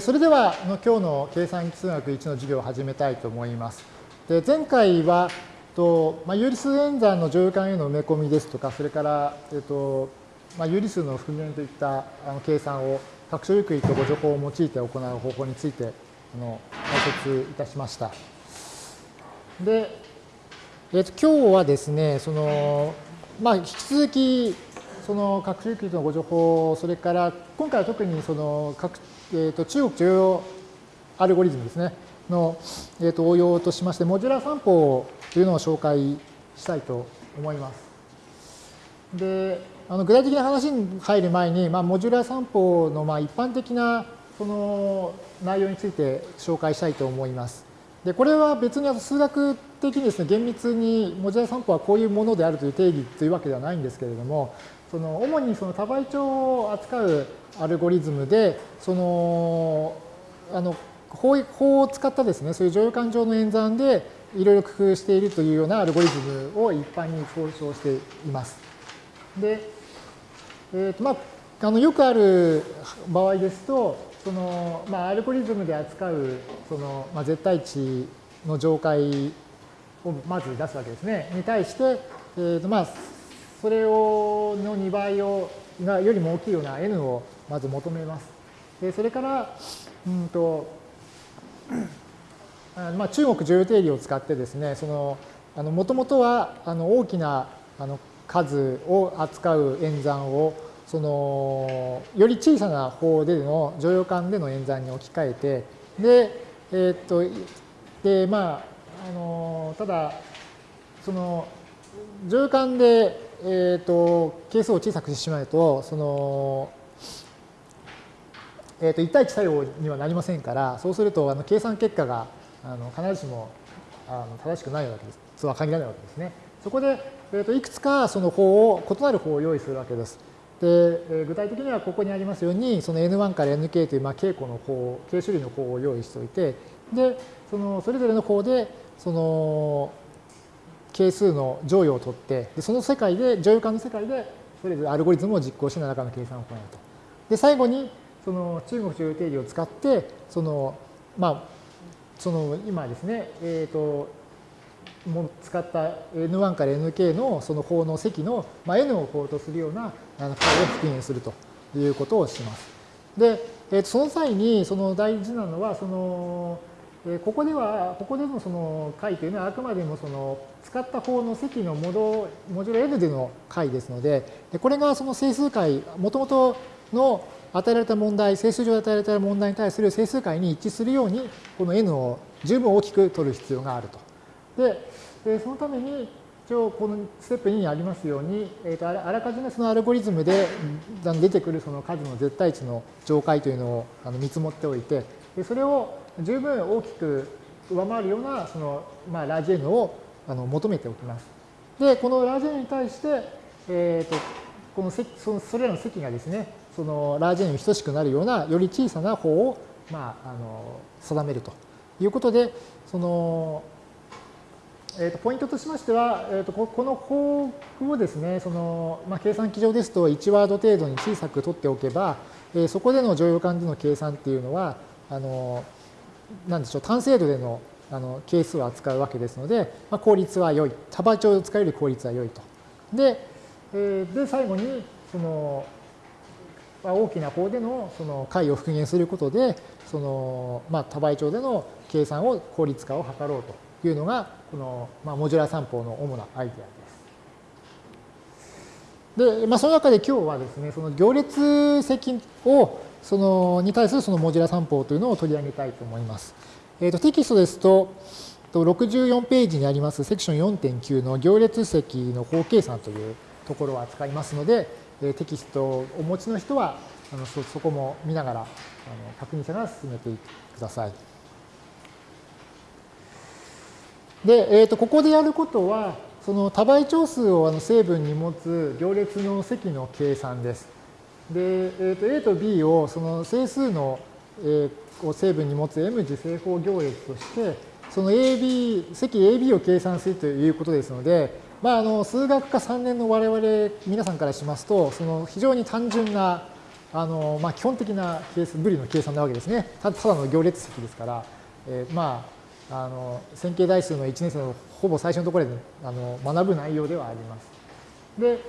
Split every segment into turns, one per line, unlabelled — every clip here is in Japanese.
それではの今日の計算数学1の授業を始めたいと思います。で前回はと、まあ、有理数演算の乗用感への埋め込みですとか、それから、えっとまあ、有理数の復元といったあの計算を拡張ゆっくりとご情報を用いて行う方法についてあの解説いたしました。で、えっと今日はですね、そのまあ、引き続きその拡張ユークリッドの互除法、それから今回は特にその拡えーと、中国剰余アルゴリズムですね、の、えーと、応用としまして、モジュラー算法というのを紹介したいと思います。で、あの具体的な話に入る前に、まあ、モジュラー算法のまあ一般的なその内容について紹介したいと思います。で、これは別に数学的にですね、厳密にモジュラー算法はこういうものであるという定義というわけではないんですけれども、その主にその多倍長を扱うアルゴリズムで、その、あの、法法を使ったですね、そういう乗用感情の演算でいろいろ工夫しているというようなアルゴリズムを一般に総称しています。で、えーとまあ、あのよくある場合ですと、そのまあ、アルゴリズムで扱うその、まあ、絶対値の上階をまず出すわけですね。に対して、えーとまあ、それをの2倍をがよりも大きいような n をまず求めます。でそれから、うんとまあ、中国重要定理を使ってですね、そのあの元々はあの大きなあの数を扱う演算をそのより小さな方での乗用感での演算に置き換えてでえー、っとでまああのただその乗用感でえっ、ー、と、係数を小さくしてしまうと、その、えっ、ー、と、1対1作用にはなりませんから、そうすると、あの、計算結果が、あの、必ずしも、あの、正しくないわけです。とは限らないわけですね。そこで、えっ、ー、と、いくつかその法を、異なる法を用意するわけです。で、え具体的にはここにありますように、その N1 から Nk という、まあ、傾向の法、傾種類の法を用意しておいて、で、その、それぞれの法で、その、係数の乗与を取って、でその世界で、乗与感の世界で、それぞれアルゴリズムを実行して何らかの計算を行うと。で、最後に、その中国乗与定理を使って、その、まあ、その今ですね、えっ、ー、と、も使った N1 から Nk のその法の積の、まあ、N を法とするような解を復元するということをします。で、えー、とその際にその大事なのは、その、えここでは、ここでのその解というのはあくまでもその使った方の積のモドモジュロ n での解ですので、これがその整数解、もともとの与えられた問題、整数上で与えられた問題に対する整数解に一致するように、この n を十分大きく取る必要があると。で、そのために、一応このステップ2にありますように、えー、とあらかじめそのアルゴリズムで出てくるその数の絶対値の上階というのを見積もっておいて、それを十分大きく上回るようなその、まあ、ラージ N をあの求めておきます。で、このラージ N に対して、えー、とこの積そのそれらの積がですね、そのラージ N に等しくなるようなより小さな方を、まあ、あの定めるということで、そのえー、とポイントとしましては、えー、とこの法をですね、そのまあ、計算機上ですと1ワード程度に小さく取っておけば、えー、そこでの乗用感での計算っていうのは、あのなんでしょう、単精度でのあの係数を扱うわけですので、まあ、効率は良い。多倍長を使うより効率は良いと。で、えー、で最後に、その、まあ、大きな方でのその解を復元することで、その、まあ、多倍長での計算を効率化を図ろうというのが、この、まあ、モジュラー算法の主なアイデアです。で、まあ、その中で今日はですね、その行列積をそのに対するそのモジュラー算法というのを取り上げたいと思います。えー、とテキストですと、64ページにありますセクション4.9の行列積の法計算というところを扱いますので、えテキストをお持ちの人はあのそそこも見ながらあの確認しながら進めてください。で、えー、とここでやることは、その多倍長数をあの成分に持つ行列の積の計算です。で、えー、と A と B をその整数の、えー、を成分に持つ M 次正方行列として、その AB、積 AB を計算するということですので、まあ、あの数学科3年の我々皆さんからしますと、その非常に単純なあの、まあ、基本的なケース、ブリの計算なわけですね。ただの行列積ですから、えー、まあ、あの線形代数の1年生のほぼ最初のところであの学ぶ内容ではあります。で、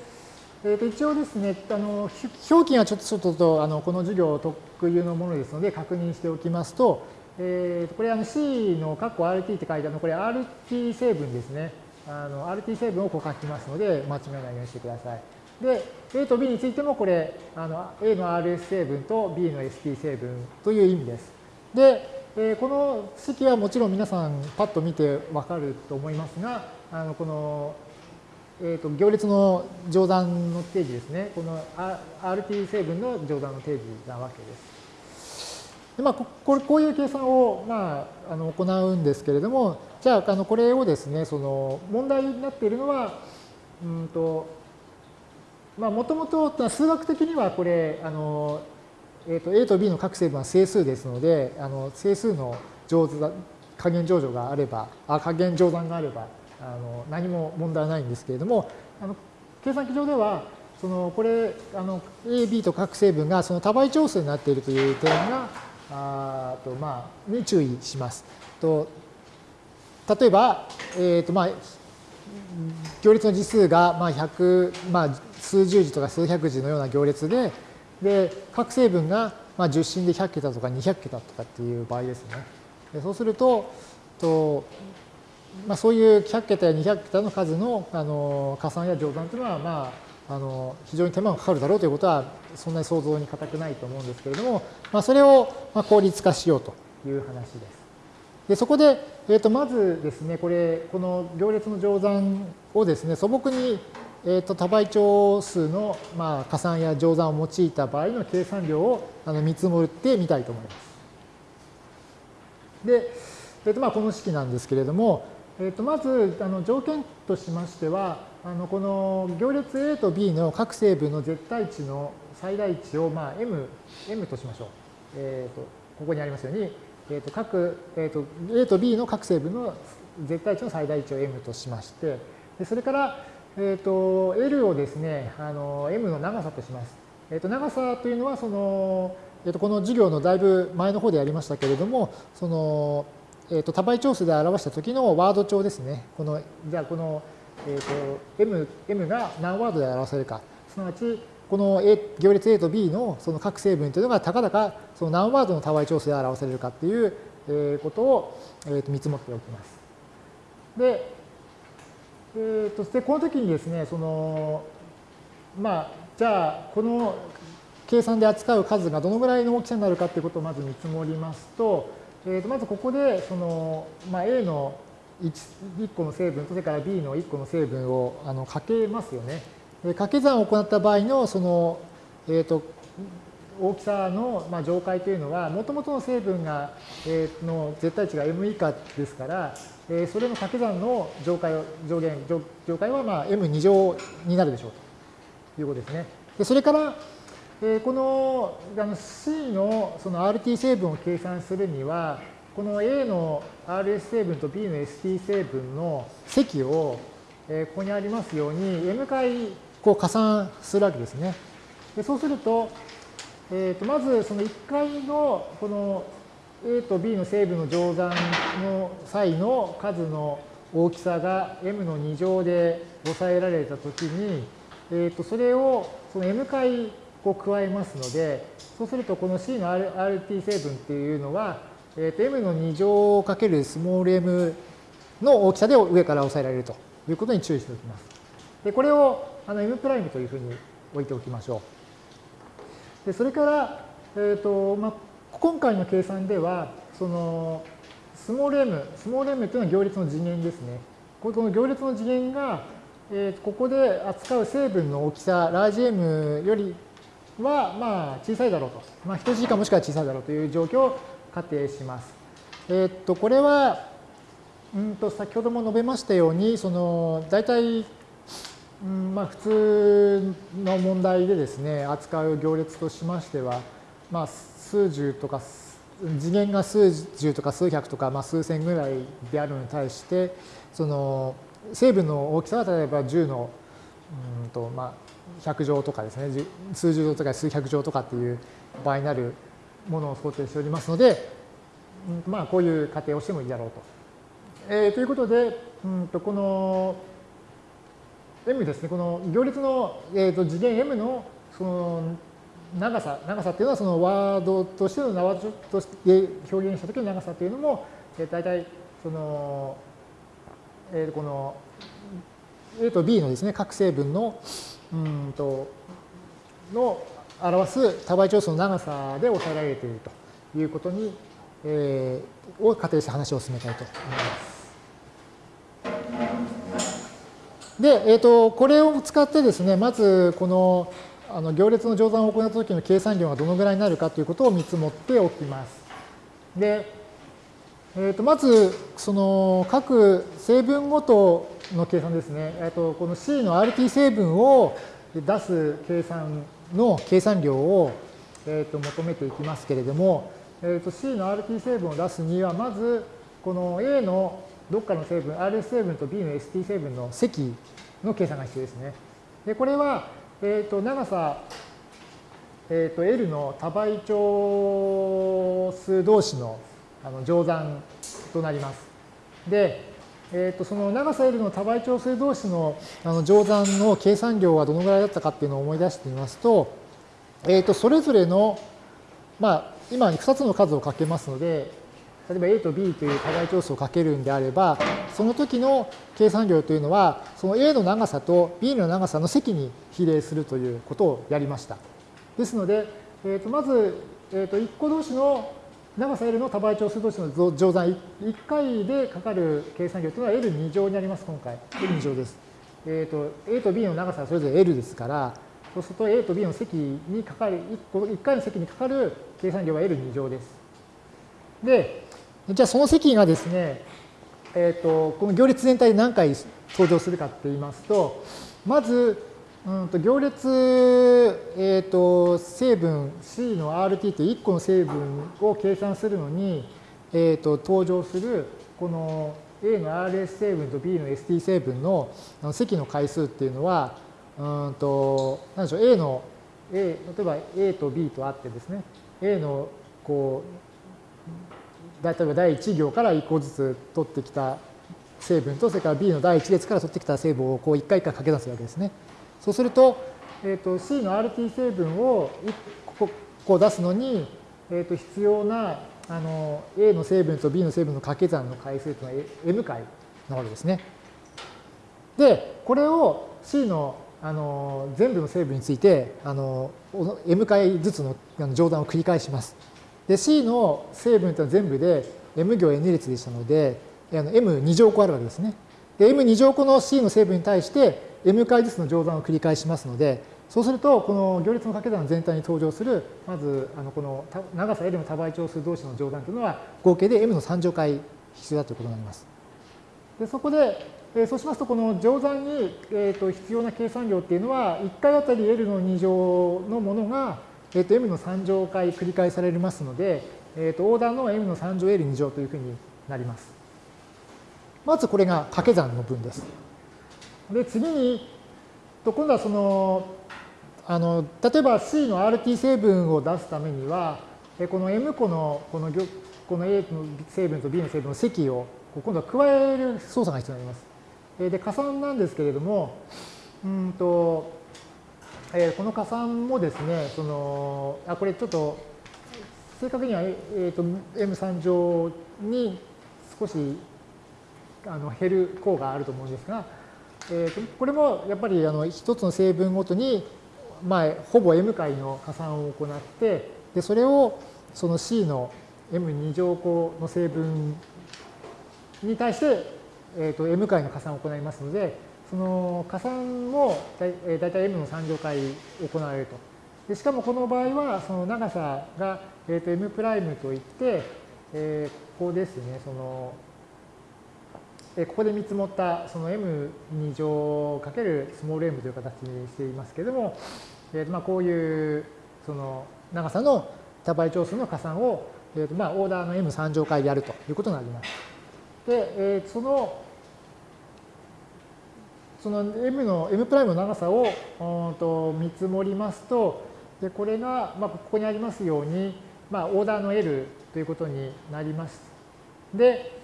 えー、と一応ですね、あの表記がちょっとちょっとあのこの授業と特有のものですので確認しておきますと、えー、これあの C の括弧 RT って書いてあるのこれ RT 成分ですね。RT 成分をこう書きますので間違いないようにしてください。で、A と B についてもこれあの A の RS 成分と B の ST 成分という意味です。で、えー、この式はもちろん皆さんパッと見てわかると思いますが、あのこのえーと、行列の乗算の定義ですね。この RT 成分の乗算の定義なわけです。でまあ、ここういう計算を、まあ、あの行うんですけれども、じゃあ、あのこれをですね、その問題になっているのは、うんと、まあ、もともと数学的にはこれ、あの、えーと、A と B の各成分は整数ですので、あの整数の乗算加減乗除があれば、あ加減乗算があれば、あの何も問題ないんですけれども、あの計算機上では、そのこれ、あの A、B と各成分がその多倍調数になっているという点が、あとまあ、に注意します。と例えば、えーとまあ、行列の次数がまあ100、まあ、数十字とか数百字のような行列で、で各成分がまあ10進で100桁とか200桁とかっていう場合ですね。でそうすると、とまあ、そういう100桁や200桁の数のあの加算や乗算というのは、まあ、あの非常に手間がかかるだろうということはそんなに想像に難くないと思うんですけれども、まあ、それをまあ効率化しようという話です。でそこで、えー、とまずですね、これ、この行列の乗算をですね、素朴に、えー、と多倍長数の、まあ、加算や乗算を用いた場合の計算量をあの見積もってみたいと思います。で、えー、とまあこの式なんですけれども、えー、とまずあの条件としましては、あのこの行列 A と B の各成分の絶対値の最大値を、まあ、M, M としましょう。えー、とここにありますように、えー、と各、えー、と A と B の各成分の絶対値の最大値を M としまして、でそれから、えー、と L をですね、あの M の長さとします。えー、と長さというのは、その、えー、とこの授業のだいぶ前の方でやりましたけれども、その、えー、と多倍調数で表した時のワード帳ですね。この、じゃあこの、えー、と M, M が何ワードで表せるか。すなわち、この A 行列 A と B のその各成分というのがたかだかその何ワードの多倍調数で表されるかっていうえーことをえっと見積もっておきます。で、えー、とでこの時にですね、そのまあ、じゃあこの計算で扱う数がどのぐらいの大きさになるかということをまず見積もりますと、えー、とまずここでその、まあ、A の 1, 1個の成分とそれから B の1個の成分をあのかけますよね。掛け算を行った場合のその、えーと、大きさの、まあ、上階というのは、もともとの成分が、えー、の絶対値が m 以下ですから、えー、それの掛け算の上階上限上上階はまあ m2 乗になるでしょうということですね。でそれから、えー、このあの C のその RT 成分を計算するには、この A の RS 成分と B の ST 成分の積を、えー、ここにありますように m 回こう加算するわけですね。でそうすると、えー、とまずその1回のこの A と B の成分の乗算の際の数の大きさが m の2乗で抑えられたときに、えー、とそれをその m 回を加えますので、そうするとこの C の RT 成分っていうのは、えー、と m の2乗かけるスモール m の大きさで上から抑えられるということに注意しておきます。でこれをあの M' というふうに置いておきましょう。でそれから、えーとまあ、今回の計算では、そのスモール m、スモール m というのは行列の次元ですね。この行列の次元が、えー、ここで扱う成分の大きさ、ラージ m よりはまあ小さいだろうと。まあ、等しいかもしくは小さいだろうという状況を仮定します。えっ、と、これは、うんと先ほども述べましたように、その大体うんまあ、普通の問題でですね扱う行列としましては、まあ、数十とか次元が数十とか数百とか、まあ、数千ぐらいであるのに対してその成分の大きさは例えば10のうんと、まあ、百乗とかですね、数十乗とか数百乗とかっていう場合になるものを想定しておりますので、まあ、こういう仮定をしてもいいだろうと。えー、ということで、うんとこの m ですね、この行列の、えー、と次元 m のその長さ、長さっていうのはそのワードとしてのワードとして表現したときの長さっていうのも、えー、大体その、えー、この A と B のですね、各成分の、うんと、の表す多倍長数の長さで抑えられているということに、えー、を仮定して話を進めたいと思います。で、えっ、ー、と、これを使ってですね、まずこのあの行列の乗算を行った時の計算量がどのぐらいになるかということを見積もっておきます。で、えー、とまず、その各成分ごとの計算ですね。えー、とこの C の RT 成分を出す計算の計算量を、えー、と求めていきますけれども、えー、と C の RT 成分を出すには、まずこの A のどっかの成分、RS 成分と B の ST 成分の積の計算が必要ですね。でこれは、えー、と長さ、えー、と L の多倍長数同士のあの乗算となります。で、えー、とその長さ L の多倍長数同士のあの乗算の計算量はどのぐらいだったかっていうのを思い出してみますと、えー、とそれぞれの、まあ、今2つの数をかけますので、例えば A と B という多倍長数をかけるんであれば、その時の計算量というのは、その A の長さと B の長さの積に比例するということをやりました。ですので、えー、とまず、えー、と1個同士の長さ L の多倍長数同士の乗算1回でかかる計算量というのは L2 乗になります、今回。L2 乗です。えーと、A と B の長さはそれぞれ L ですから、そうすると A と B の積にかかる、1, 1回の積にかかる計算量は L2 乗です。で、じゃあその積がですね、えーと、この行列全体で何回登場するかって言いますと、まず、うんと行列、えーと、成分 C の RT という1個の成分を計算するのに、えーと、登場するこの A の RS 成分と B の ST 成分の積の回数っていうのは、うんと何でしょう A の A 例えば A と B とあってですね A のこう例えば第1行から1個ずつ取ってきた成分とそれから B の第1列から取ってきた成分をこう1回1回掛け出すわけですね。そうすると、えーと、C の RT 成分を1個出すのに、えー、と必要なあの A の成分と B の成分の掛け算の回数というのは M 回なわけですね。で、これを C のあの全部の成分についてあの M 回ずつの乗算を繰り返します。で、C の成分というのは全部で M 行 N 列でしたので、M2 乗個あるわけですね。で、M2 乗個の C の成分に対して m 回ずつの乗算を繰り返しますので、そうすると、この行列の掛け算全体に登場する、まず、あのこの長さ L の多倍長数同士の乗算というのは、合計で m の3乗回必要だということになります。でそこで、えー、そうしますと、この乗算に、えー、と必要な計算量っていうのは、1回あたり L の2乗のものが、えー、と m の3乗回繰り返されますので、えー、とオーダーの m の3乗 L2 乗というふうになります。まずこれが掛け算の分です。で、次に、と今度はその、あの、例えば C の RT 成分を出すためには、この M 個のこのこの A の成分と B の成分の積を今度は加える操作が必要になります。で、加算なんですけれども、うんと、えー、この加算もですね、その、あ、これちょっと、正確には、えーと、M3 乗に少しあの減る項があると思うんですが、えー、これもやっぱりあの一つの成分ごとに、まあ、ほぼ m 回の加算を行ってでそれをその C の m2 乗項の成分に対して、えー、と m 回の加算を行いますのでその加算もだいたい m の3乗回行われると。でしかもこの場合はその長さが、えー、と m' といって、えー、ここですねそのここで見積もったその m2 乗かけるスモール m という形にしていますけれども、えーまあ、こういうその長さの多倍長数の加算を、えーとまあ、オーダーの m3 乗回でやるということになります。で、えー、そのその m の m' の長さをと見積もりますと、でこれが、まあ、ここにありますように、まあ、オーダーの L ということになります。で、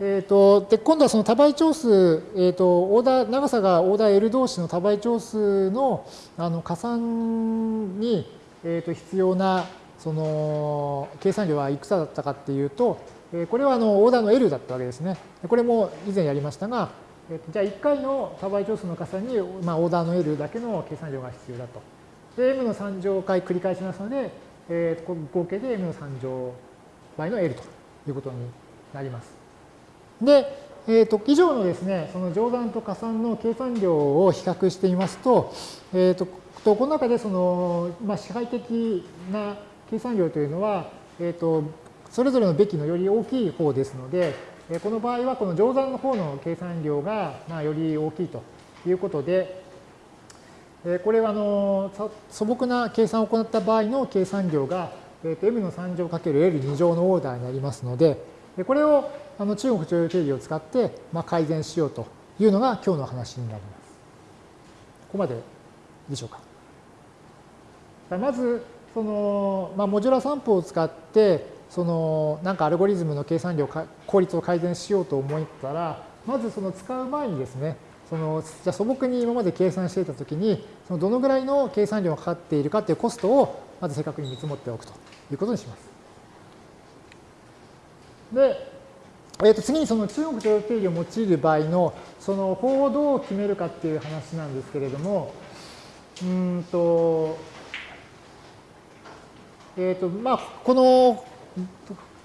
えーと、で今度はその多倍長数、えーと、オーダー長さがオーダー L 同士の多倍長数のあの加算に、えーと、必要なその計算量はいくつだったかっていうと、えー、これはあのオーダーの L だったわけですね。これも以前やりましたが、えー、とじゃあ1回の多倍長数の加算に、まあ、オーダーの L だけの計算量が必要だと。で、m の3乗回繰り返しますので、えー、合計で m の3乗倍の L ということになります。で、えー、と以上のですね、その乗算と加算の計算量を比較してみますと、えー、とこの中でその、まあ、支配的な計算量というのは、えー、とそれぞれのべきのより大きい方ですので、この場合はこの乗算の方の計算量がまあより大きいということで、これはあの素朴な計算を行った場合の計算量がえー、と m の3乗 ×l2 乗のオーダーになりますので、これをあの中国徴用定理を使ってまあ改善しようというのが今日の話になります。ここまででしょうか。まず、その、まあ、モジュラ散布を使って、その、なんかアルゴリズムの計算量、効率を改善しようと思ったら、まずその使う前にですね、そのじゃ素朴に今まで計算していたときに、そのどのぐらいの計算量がかかっているかというコストをまず正確に見積もっておくということにします。で、えー、と次にその中国徴用定理を用いる場合のその法をどう決めるかっていう話なんですけれども、うんと、えっ、ー、と、まあ、この、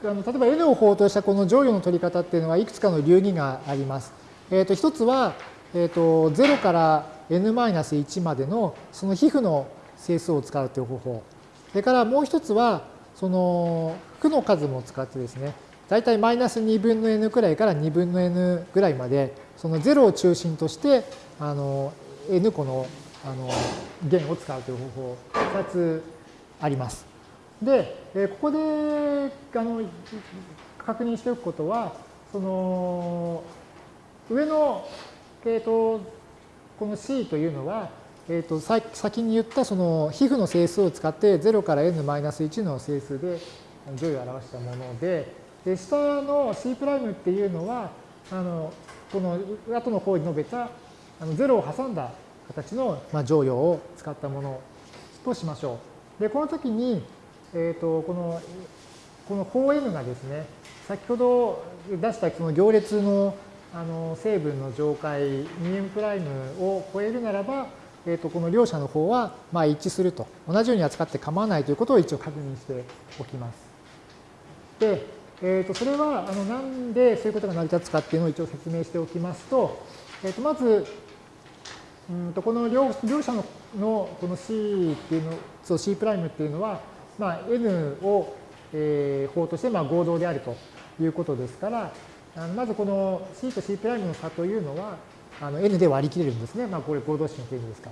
あの例えば N を法としたこの乗与の取り方っていうのはいくつかの流儀があります。えっ、ー、と、一つは、えっ、ー、と、0から n-1 までのその皮膚の整数を使うという方法。それからもう一つは、その負の数も使ってですね、大体マイナス2分の n くらいから2分の n ぐらいまで、その0を中心として、あの、n 個のあの弦を使うという方法、2つあります。で、ここであの確認しておくことは、その、上の、えっ、と、この C というのは、えーと、先に言ったその皮膚の整数を使って0から n-1 の整数で乗位を表したもので、で下の C' っていうのは、あのこの後の方に述べたあの0を挟んだ形の、まあ、乗与を使ったものとしましょう。で、この時に、えっ、ー、と、この、この法 n がですね、先ほど出したその行列のあの成分の上階 2m' を超えるならば、えー、とこの両者の方はまあ一致すると同じように扱って構わないということを一応確認しておきます。で、えー、とそれはあのなんでそういうことが成り立つかっていうのを一応説明しておきますと、えー、とまず、うんとこの両両者ののこの C っていうの、そう C' っていうのは、まあ、N を、えー、法としてまあ合同であるということですから、あのまずこの C と C' の差というのは、あの N で割り切れるんですね。まあ、これ合同式の定義ですか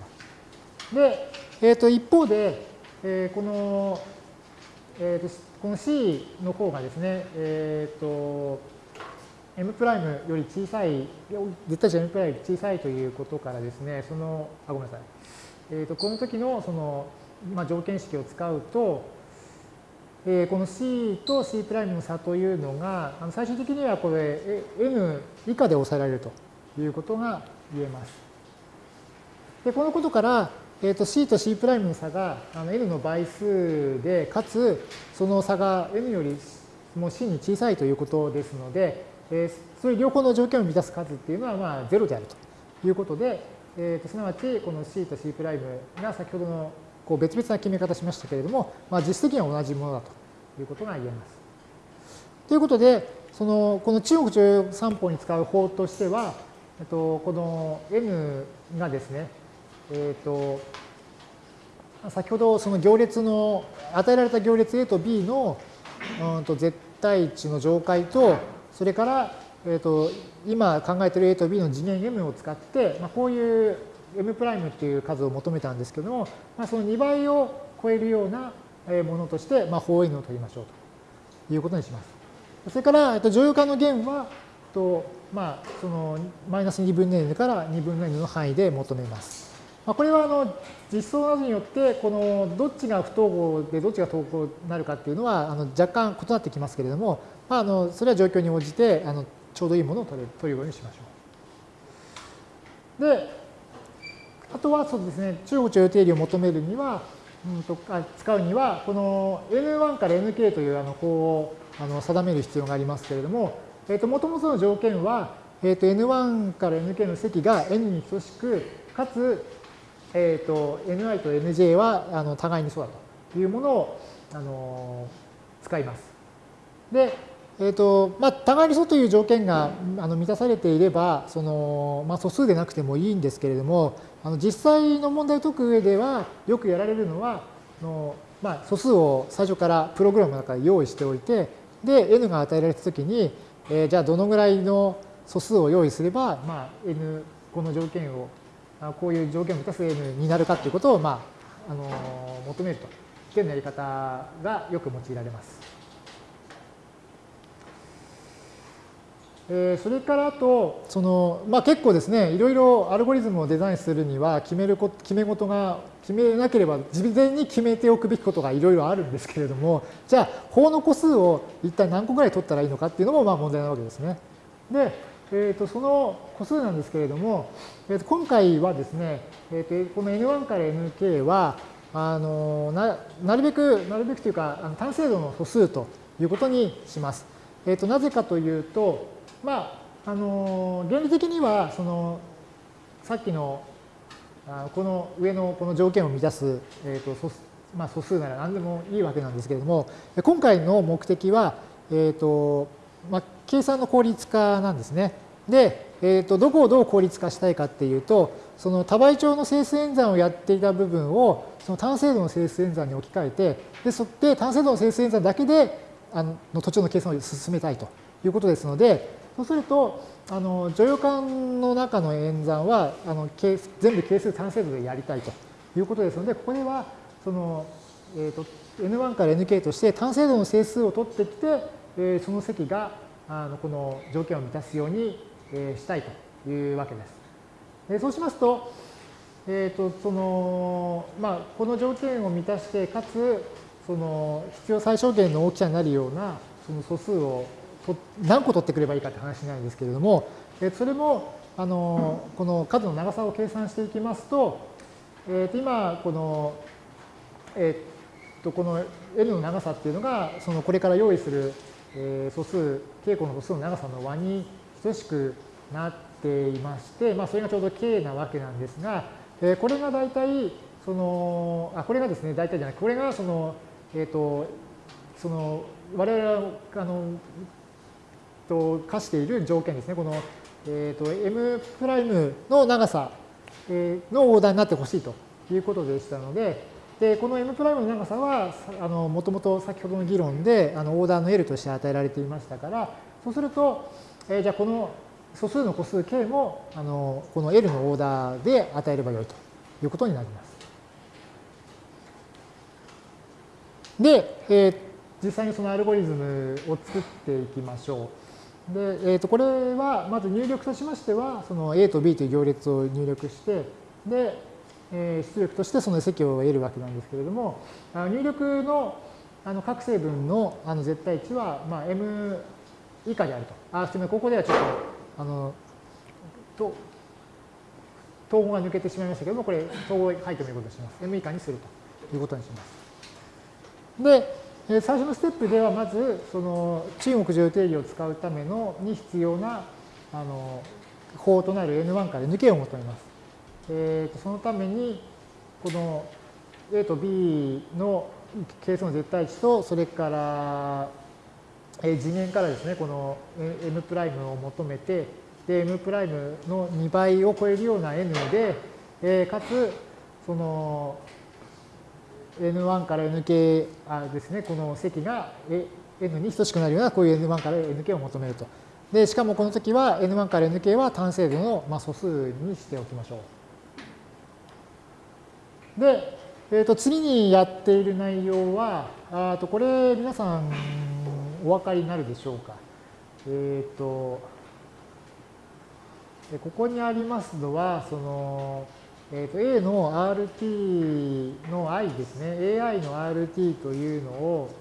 ら。で、えー、と一方で、えー、この、えー、とこの C の方がですね、えっ、ー、と、M' より小さい、絶対値 M' より小さいということからですね、その、あ、ごめんなさい。えっ、ー、と、この時のその、まあ、条件式を使うと、えー、この C と C' の差というのが、あの最終的にはこれ N 以下で抑えられるということが言えます。で、このことから、えー、と C と C' の差があの n の倍数で、かつその差が n よりも C に小さいということですので、えー、そういう両方の条件を満たす数っていうのはまあ0であるということで、えー、とすなわちこの C と C' が先ほどのこう別々な決め方しましたけれども、まあ、実質的には同じものだということが言えます。ということで、そのこの中国徴用三法に使う法としては、えっと、この n がですね、えっ、ー、と、先ほどその行列の、与えられた行列 A と B の、うん、と絶対値の上階と、それから、えっ、ー、と、今考えている A と B の次元 M を使って、まあ、こういう M' っていう数を求めたんですけども、まあ、その2倍を超えるようなものとして、まあ、法 N を取りましょうということにします。それから、えっと、乗用化の弦は、とまあ、そのマイナス2分の n から2分の n の範囲で求めます。まあ、これはあの実装などによってこのどっちが不等号でどっちが等号になるかっていうのはあの若干異なってきますけれども、まあ、あのそれは状況に応じてあのちょうどいいものを取れ取るようにしましょう。であとはそうですね中国徴用定理を求めるには、うんと、あ使うにはこの n1 から nk というあの項をあの定める必要がありますけれども、えー、と元々の条件は、えー、と n1 から nk の積が n に等しくかつえっ、ー、と、ni と nj はあの互いにそうだというものをあの使います。で、えっ、ー、と、まあ、互いにそうという条件があの満たされていれば、その、まあ、素数でなくてもいいんですけれども、あの実際の問題を解く上では、よくやられるのは、のまあ、素数を最初からプログラムの中で用意しておいて、で、n が与えられたときに、えー、じゃあどのぐらいの素数を用意すれば、まあ、n、この条件をこういう条件を満たす n になるかということを、まあ、あの求めるというやり方がよく用いられます。えそれからあと、その、まあ、結構ですね、いろいろアルゴリズムをデザインするには、決めるこ決め事が、決めなければ事前に決めておくべきことがいろいろあるんですけれども、じゃあ、法の個数を一体何個ぐらい取ったらいいのかっていうのもまあ問題なわけですね。で、えー、とその個数なんですけれども、えー、と今回はですね、えー、とこの N1 から Nk はあのななるべく、なるべくというか、あの単精度の素数ということにします。えー、となぜかというと、まあ、あの原理的にはそのさっきのこの上のこの条件を満たす、えーと素まあ、素数なら何でもいいわけなんですけれども、今回の目的は、えーとまあ、計算の効率化なんですね。で、えー、とどこをどう効率化したいかっていうと、その多倍長の整数演算をやっていた部分をその単精度の整数演算に置き換えて、でそって単精度の整数演算だけであの途中の計算を進めたいということですので、そうすると、あの乗用感の中の演算はあの全部係数単精度でやりたいということですので、ここではその、えーと、N1 から Nk として単精度の整数を取ってきて、えー、その積があのこの条件を満たすように、えしたいというわけです。でそうしますと、えーとそのまあ、この条件を満たして、かつその必要最小限の大きさになるようなその素数を何個取ってくればいいかって話なんですけれども、えそれもあのこの数の長さを計算していきますと、えー、と今この、えー、とこの L の長さっていうのがそのこれから用意するえー、素数、傾向の素数の長さの和に等しくなっていまして、まあ、それがちょうど k なわけなんですが、えー、これが大体、その、あ、これがですね、大体じゃない、これがその、えっ、ー、と、その、我々が、あの、と、課している条件ですね。この、えっ、ー、と、m' の長さのオーダーになってほしいということでしたので、で、この m' の長さは、あの、もともと先ほどの議論で、あの、オーダーの L として与えられていましたから、そうすると、えー、じゃあこの素数の個数 k も、あの、この L のオーダーで与えればよいということになります。で、えー、実際にそのアルゴリズムを作っていきましょう。で、えー、とこれはまず入力としましては、その A と B という行列を入力して、で、え出力としてその積を得るわけなんですけれども、入力のあの各成分のあの絶対値は、まあ、m 以下であると。あ、すみません、ここではちょっと、あの、と、統合が抜けてしまいましたけども、これ、統合書いてもいいことにします。m 以下にするということにします。で、最初のステップでは、まず、その中国重定理を使うためのに必要な、あの、法となる N1 から Nk を求めます。えー、とそのためにこの A と B の係数の絶対値とそれから、え次元からですねこの M' を求めてで M' の2倍を超えるような N で、え、かつその N1 から Nk あですねこの積が N に等しくなるようなこういう N1 から Nk を求めると。でしかもこの時は N1 から Nk は単精度の、素数にしておきましょう。で、えー、と次にやっている内容は、あとこれ皆さんお分かりになるでしょうか。えっ、ー、と、ここにありますのは、その、えー、と A の RT の i ですね。AI の RT というのを、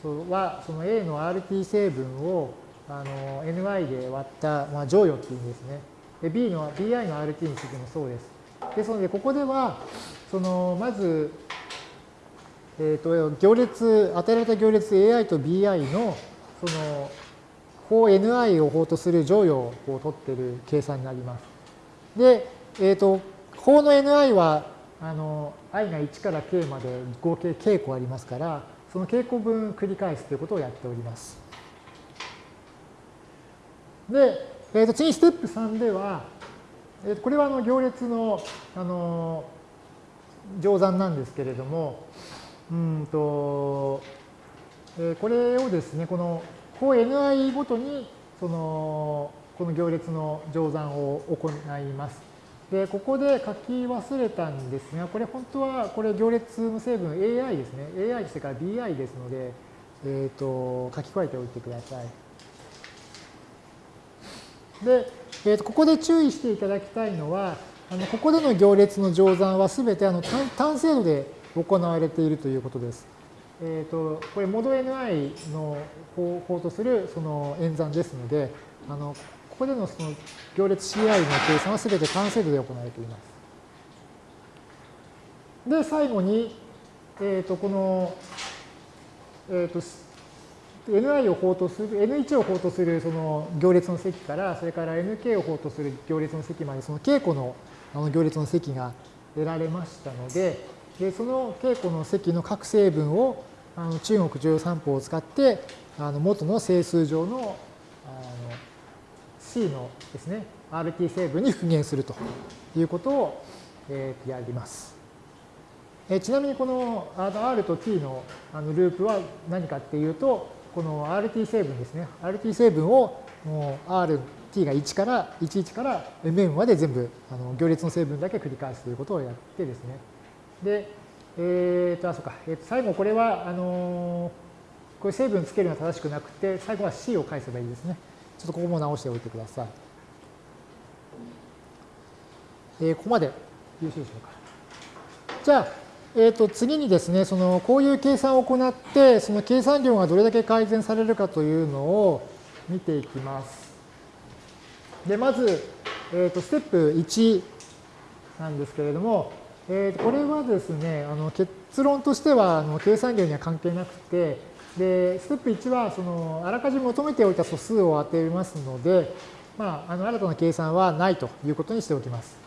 そは、その A の RT 成分をあの ny で割った、まあ、乗与っていうんですね。で B の BI の RT についてもそうです。ですので、ここでは、その、まず、えっ、ー、と、行列、与えられた行列 AI と BI の、その、法 ni を法とする乗与を取っている計算になります。で、えっ、ー、と、法の ni は、あの、i が1から k まで合計 k 個ありますから、その k 個分繰り返すということをやっております。で、えー、と次ステップ3では、えー、とこれはあの行列の、あの乗算なんですけれども、うんと、えー、これをですね、この項 ni ごとに、その、この行列の乗算を行います。で、ここで書き忘れたんですが、これ本当は、これ行列の成分 AI ですね。AI それから BI ですので、えっ、ー、と、書き加えておいてください。で、えー、とここで注意していただきたいのは、あのここでの行列の乗算はすべてあの単精度で行われているということです。えー、とこれ、モード NI の方法とするその演算ですので、あのここでのその行列 CI の計算はすべて単精度で行われています。で、最後に、えー、とこの、えー、と ni を法とする、n1 を法とするその行列の積から、それから nk を法とする行列の積まで、その稽古のあの行列の積が得られましたので、でその稽古の積の各成分をあの中国乗算法を使って、あの元の整数上のあの C のですね、RT 成分に復元するということを、えー、やります。えちなみにこの R と T のあのループは何かっていうと、この RT 成分ですね。RT 成分をもう RT が1から11から mm まで全部あの行列の成分だけ繰り返すということをやってですね。で、えっ、と、あ、そうか。えー、と最後これは、あのこれ成分つけるのは正しくなくて、最後は C を返せばいいですね。ちょっとここも直しておいてください。えー、ここまでよろしいでしょうか。じゃあ、えー、と次にですね、そのこういう計算を行って、その計算量がどれだけ改善されるかというのを見ていきます。で、まず、えー、とステップ1なんですけれども、えー、とこれはですね、あの結論としてはあの計算量には関係なくて、で、ステップ1はそのあらかじめ求めておいた素数を当てますので、まあ、あの新たな計算はないということにしておきます。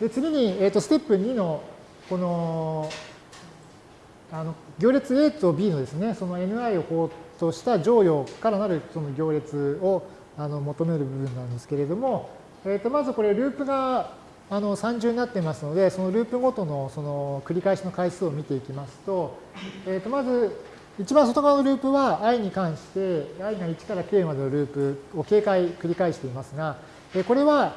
で次に、えー、とステップ2のこのあの行列 A と B のですね、その ni を法とした乗与からなるその行列をあの求める部分なんですけれども、えー、とまずこれループがあの3重になっていますので、そのループごとのその繰り返しの回数を見ていきますと、えー、とまず一番外側のループは i に関して i が1から k までのループを警戒繰り返していますが、えこれは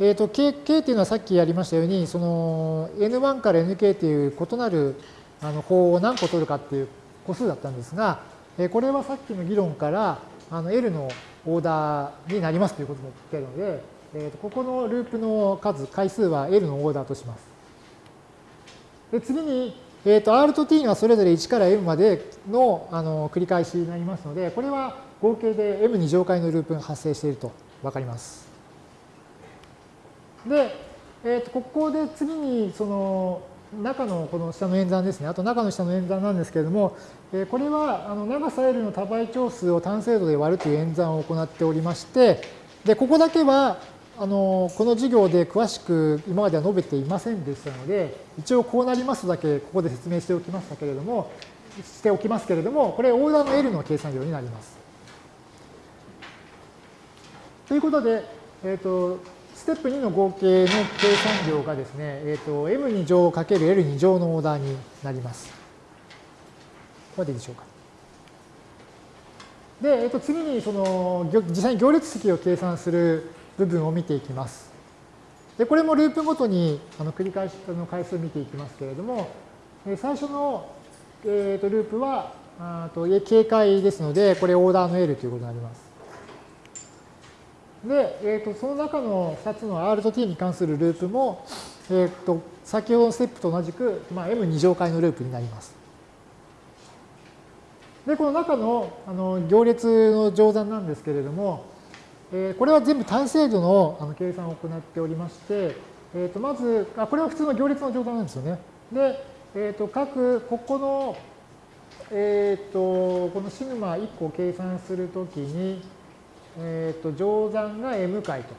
えーと、K, K っていうのはさっきやりましたように、その N1 から NK という異なるあの法を何個取るかっていう個数だったんですが、えこれはさっきの議論からあの L のオーダーになりますということも言ってるので、えー、とここのループの数、回数は L のオーダーとします。で次に、えー、と R と T がそれぞれ1から M までのあの繰り返しになりますので、これは合計で M に乗回のループが発生していると分かります。で、えー、とここで次にその中のこの下の演算ですね。あと中の下の演算なんですけれども、えこれはあの長さ L の多倍長数を単精度で割るという演算を行っておりまして、で、ここだけはあのこの授業で詳しく今までは述べていませんでしたので、一応こうなりますだけここで説明しておきましたけれども、しておきますけれども、これオーダーの L の計算量になります。ということで、えっ、ー、と、ステップ2の合計の計算量がですね、えっ、ー、と、m2 乗 ×l2 乗のオーダーになります。ここまでいいでしょうか。で、えっ、ー、と、次にその、実際に行列積を計算する部分を見ていきます。で、これもループごとにあの繰り返しの回数を見ていきますけれども、最初の、えー、とループは、あと警戒ですので、これオーダーの L ということになります。で、えー、とその中の2つの R と T に関するループも、えー、と先ほどのステップと同じく、まあ、M2 乗回のループになります。で、この中のあの行列の乗算なんですけれども、えー、これは全部単精度のあの計算を行っておりまして、えー、とまずあ、これは普通の行列の乗算なんですよね。で、えー、と各、ここの、えー、とこのシグマ1個計算するときに、えー、と乗算が m 回と、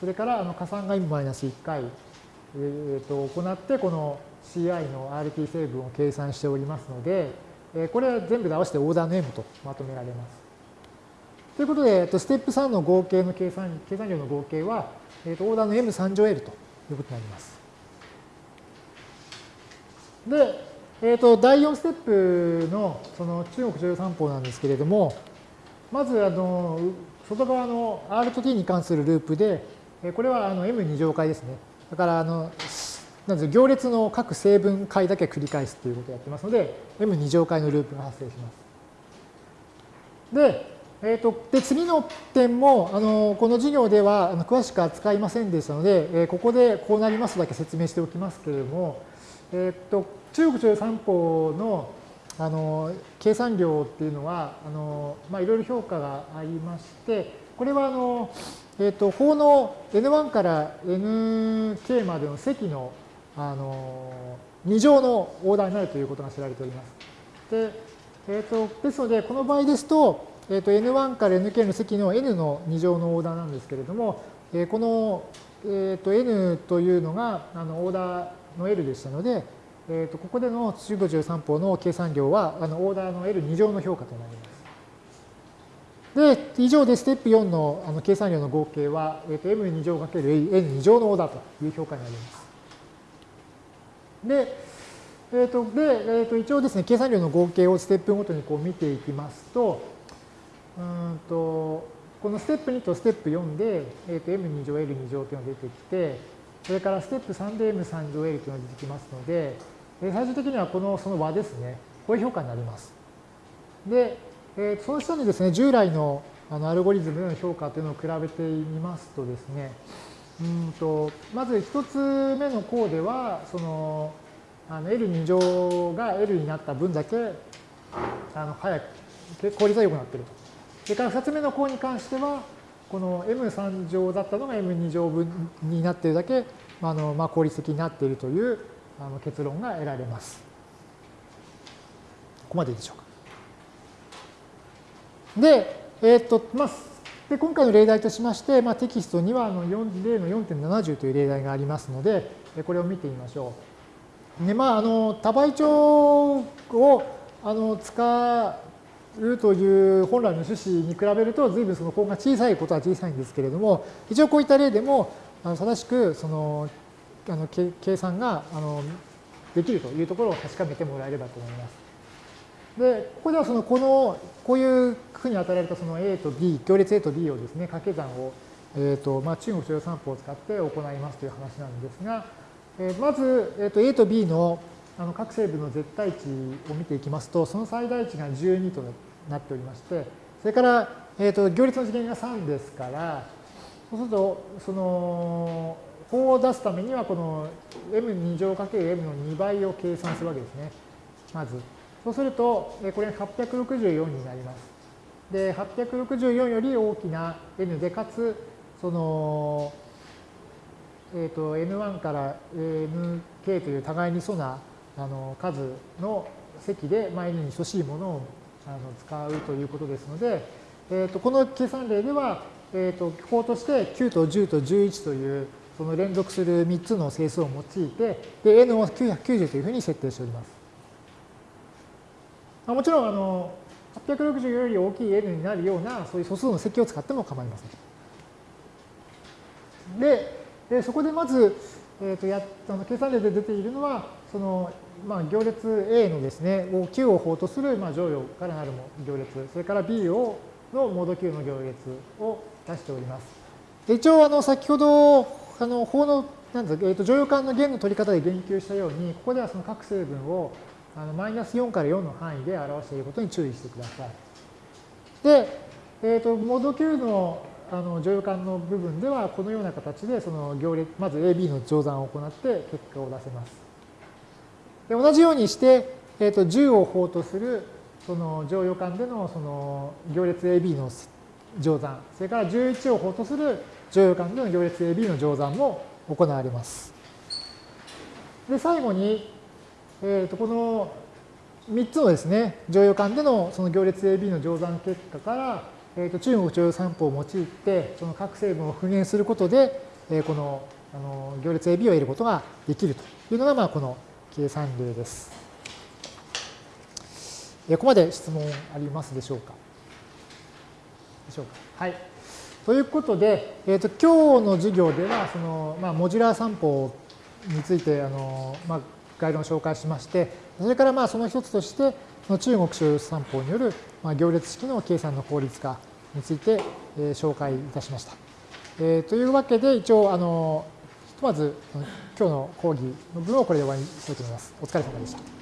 それからあの加算が m-1 回、えー、と行って、この CI の RT 成分を計算しておりますので、これは全部で合わせてオーダーの M とまとめられます。ということで、えー、とステップ3の合計の計算計算量の合計は、えー、とオーダーの M3 乗 L ということになります。で、えー、と第4ステップのその中国重要三法なんですけれども、まずあの外側の R と T に関するループで、これはあの M2 乗回ですね。だからあのなんで行列の各成分解だけ繰り返すということをやってますので、M2 乗回のループが発生します。で、えーと、で次の点もあのこの授業ではあの詳しく扱いませんでしたので、えー、ここでこうなりますだけ説明しておきますけれども、えーと、中国中三法のあの計算量っていうのはあの、まあ、いろいろ評価がありましてこれはあの、えーと、法の N1 から Nk までの積のあの2乗のオーダーになるということが知られております。でえーと、ですので、この場合ですと、えー、と N1 から Nk の積の N の2乗のオーダーなんですけれども、えー、この、えー、と N というのがあのオーダーの L でしたので、えー、とここでの中5 3法の計算量はあのオーダーの L2 乗の評価となります。で、以上でステップ4のあの計算量の合計は、えー、と M2 乗 ×N2 乗のオーダーという評価になります。で、えーとでえー、と一応ですね、計算量の合計をステップごとにこう見ていきますと、うんとこのステップ2とステップ4で、えー、と M2 乗 L2 乗というのが出てきて、それからステップ3で M3 乗 L というのが出てきますので、最終的にはこのその和ですね、こういう評価になります。で、えー、その下にですね、従来のあのアルゴリズムの評価というのを比べてみますとですね、うんとまず一つ目の項では、そのあの L2 乗が L になった分だけあの早く、効率が良くなっていると。それから二つ目の項に関しては、この M3 乗だったのが M2 乗分になっているだけ、あのまあ、効率的になっているというあの結論が得られます。ここまででしょうか。で、えっ、と、まあ、で今回の例題としまして、まあ、テキストにはあの例の4.70という例題がありますので、これを見てみましょう。でまあ、あの多倍帳をあの使うという本来の趣旨に比べると、随分その項が小さいことは小さいんですけれども、一応こういった例でも正しくそのあの計算があのできるというところを確かめてもらえればと思います。で、ここではその、この、こういうふうに与えられたその A と B、行列 A と B をですね、掛け算を、えっ、ー、と、まあ、中国徴用散歩を使って行いますという話なんですが、えー、まず、えっ、ー、と、A と B のあの各成分の絶対値を見ていきますと、その最大値が12となっておりまして、それから、えっ、と、行列の次元が3ですから、そうすると、その、法を出すためには、この m2 乗 ×m の2倍を計算するわけですね。まず。そうすると、これ864になります。で、864より大きな n で、かつ、その、えっ、ー、と、n1 から nk という互いに素なあの数の積で、まあ、n に等しいものをあの使うということですので、えー、とこの計算例では、えー、と法として9と10と11というその連続する3つの整数を用いて、で n を990というふうに設定しております。もちろん、あの、860より大きい n になるような、そういう素数の積を使っても構いません。で、でそこでまず、えー、とやあの計算例で出ているのは、その、まあ、行列 A のですね、9を法とする、まあ、乗用からなる行列、それから B をのモード9の行列を出しております。で一応、あの、先ほど、あの、法の、なんですか、えっ、ー、と、乗用感の弦の取り方で言及したように、ここではその各成分をあのマイナス4から4の範囲で表していることに注意してください。で、えっ、ー、と、モード9のあの乗用感の部分ではこのような形でその行列まず AB の乗算を行って結果を出せます。で同じようにして、えー、と10を法とするその乗用感でのその行列 AB の乗算、それから11を法とする乗用感での行列 AB の乗算も行われます。で、最後に、えー、とこの3つのですね、乗用感でのその行列 AB の乗算結果から、えー、と中国乗用散歩を用いて、その各成分を復元することで、えー、このあの行列 AB を得ることができるというのが、まあ、この計算例です。ここまで質問ありますでしょうか？でしょうか？はい。ということで、えーと、今日の授業ではその、まあ、モジュラー散歩についてあの、まあ、概論を紹介しまして、それからまあその一つとして、中国所有散歩による、ま、行列式の計算の効率化について、え、紹介いたしました。えー、というわけで、一応、あのひとまず今日の講義の分をこれで終わりにしたいと思います。お疲れ様でした。